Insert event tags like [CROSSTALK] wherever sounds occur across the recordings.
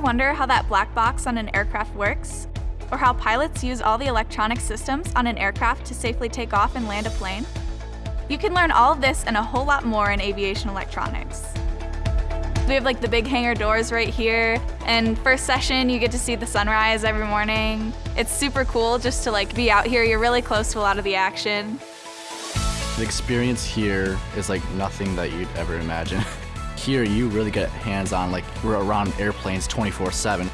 wonder how that black box on an aircraft works? Or how pilots use all the electronic systems on an aircraft to safely take off and land a plane? You can learn all of this and a whole lot more in aviation electronics. We have like the big hangar doors right here, and first session you get to see the sunrise every morning. It's super cool just to like be out here. You're really close to a lot of the action. The experience here is like nothing that you'd ever imagine. [LAUGHS] here you really get hands-on, like we're around airplanes 24-7.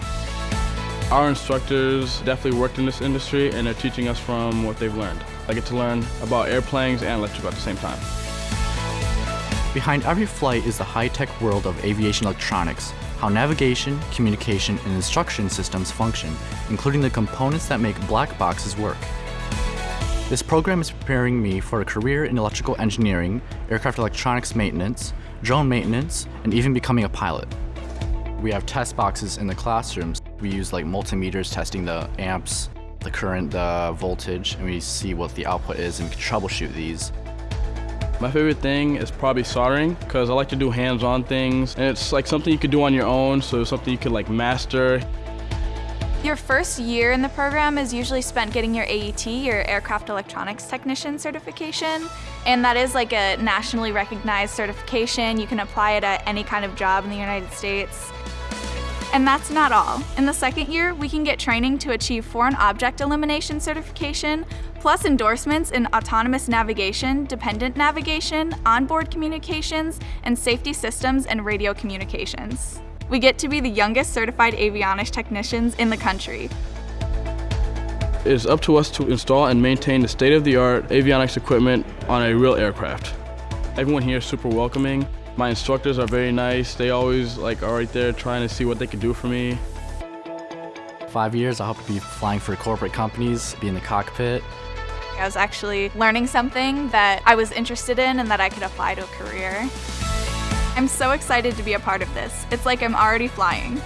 Our instructors definitely worked in this industry and they're teaching us from what they've learned. I get to learn about airplanes and electrical at the same time. Behind every flight is the high-tech world of aviation electronics, how navigation, communication, and instruction systems function, including the components that make black boxes work. This program is preparing me for a career in electrical engineering, aircraft electronics maintenance, drone maintenance, and even becoming a pilot. We have test boxes in the classrooms. We use like multimeters testing the amps, the current, the voltage, and we see what the output is and can troubleshoot these. My favorite thing is probably soldering because I like to do hands-on things and it's like something you could do on your own so something you could like master. Your first year in the program is usually spent getting your AET, your Aircraft Electronics Technician certification, and that is like a nationally recognized certification. You can apply it at any kind of job in the United States. And that's not all. In the second year, we can get training to achieve Foreign Object Elimination certification, plus endorsements in autonomous navigation, dependent navigation, onboard communications, and safety systems and radio communications. We get to be the youngest certified avionics technicians in the country. It is up to us to install and maintain the state-of-the-art avionics equipment on a real aircraft. Everyone here is super welcoming. My instructors are very nice. They always like are right there trying to see what they can do for me. Five years, I hope to be flying for corporate companies, be in the cockpit. I was actually learning something that I was interested in and that I could apply to a career. I'm so excited to be a part of this. It's like I'm already flying.